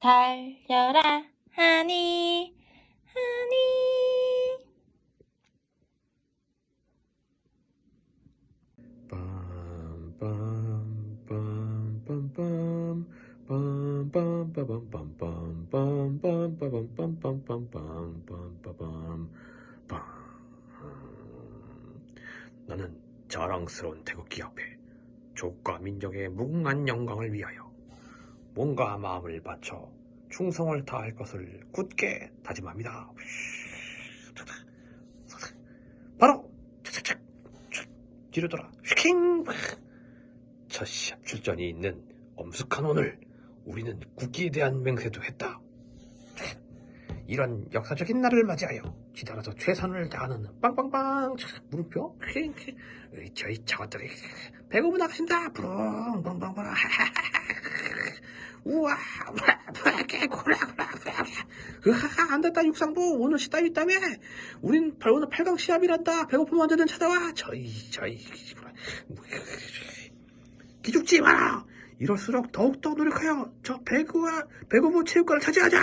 달려라 하니 하니 나는 자랑스러운 태극기 앞에 족과 민족의 무궁한 영광을 위하여 몸과 마음을 바쳐 충성을 다할 것을 굳게 다짐합니다. 바로 뒤로 돌아 휘킹 첫 시합 출전이 있는 엄숙한 오늘 우리는 국기에 대한 맹세도 했다. 이런 역사적인 날을 맞이하여 기다려서 최선을 다하는 빵빵빵 으이, 저희 저것들이 배고프 나가신다 부릉 빵빵빵 우와 개 고라 으하하 안됐다 육상부. 오늘 시답 있다며 우린 발- 오늘 8강 시합이란다. 배고프면 언제든 찾아와. 저희 저희 기죽지 마라. 이럴수록 더욱더 노력하여 저 배구와 배구부 체육관을 차지하자.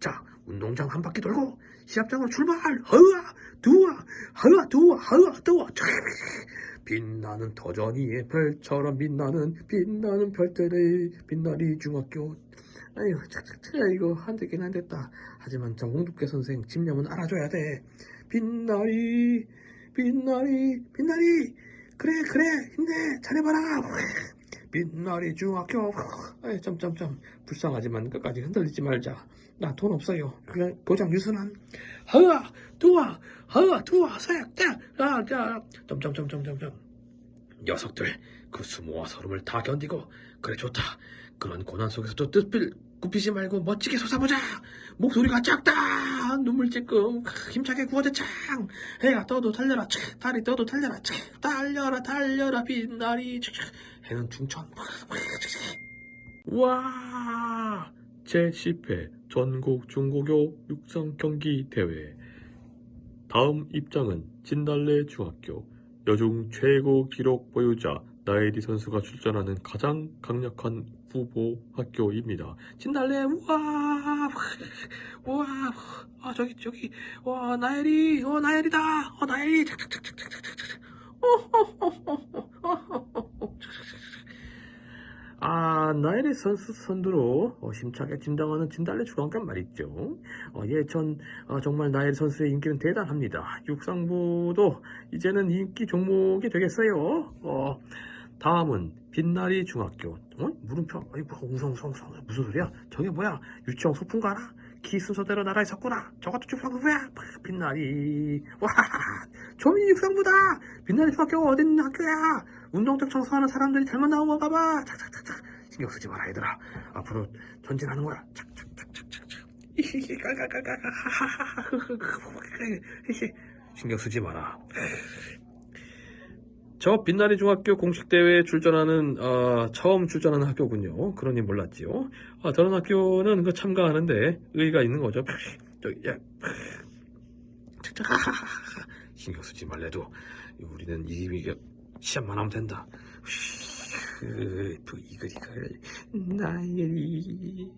자, 운동장 한 바퀴 돌고 시합장으로 출발. 허우아, 두아, 허우아, 두아. 빛 나는 터전이의 별처럼 빛나는 빛나는 별들의 빛나리 중학교. 아유, 착착착 이거 안 되긴 안 됐다. 하지만 정홍두께 선생 집념은 알아줘야 돼. 빛나리, 빛나리, 빛나리. 그래, 그래, 힘내, 잘해봐라. 빛나리 중학교. 아이, 점점점. 불쌍하지만 끝까지 흔들리지 말자. 나 돈 없어요. 그냥 고장 유순한. 허아, 두아, 허아, 두아, 서약, 딱, 아, 자, 점점점점점점. 녀석들, 그 수모와 서름을 다 견디고, 그래 좋다. 그런 고난 속에서도 뜻을 굽히지 말고 멋지게 솟아보자. 목소리가 작다. 눈물 찔끔 힘차게 구워대창. 해가 떠도 달려라. 촤, 달이 떠도 달려라. 촤, 달려라 달려라 빛나리. 촤, 해는 충천. 와 제10회 전국 중고교 육상 경기 대회 다음 입장은 진달래 중학교 여중 최고 기록 보유자 나혜리 선수가 출전하는 가장 강력한 후보 학교입니다. 진달래 우와 우와 아 저기 저기 와 나혜리 어 나혜리다 어 나혜리 착착착착착착착 아, 나일의 선수 선두로 어, 심차게 진당하는 진달래 주강간 말이죠. 어, 예, 전 어, 정말 나일 선수의 인기는 대단합니다. 육상부도 이제는 인기 종목이 되겠어요. 어, 다음은 빛나리 중학교. 어? 물음표. 아이, 뭐, 웅성성성. 무슨 소리야? 저게 뭐야? 유치원 소풍 가나? 키 순서대로 나라에 섰구나. 저것도 육상부야. 빛나리. 와, 조민 육상부다. 빛나리 중학교 어디 있는 학교야? 운동장 청소하는 사람들이 잘못 나온 건가 봐. 착착착착. 신경 쓰지 마라, 얘들아. 앞으로 전진하는 거야. 신경 쓰지 마라. 저 빛나리 중학교 공식 대회에 출전하는 어, 처음 출전하는 학교군요. 그러니 몰랐지요. 아, 저런 학교는 그 참가하는데 의의가 있는 거죠. 신경 쓰지 말래도 우리는 이 시합만 하면 된다. 그, 이글 이글 나의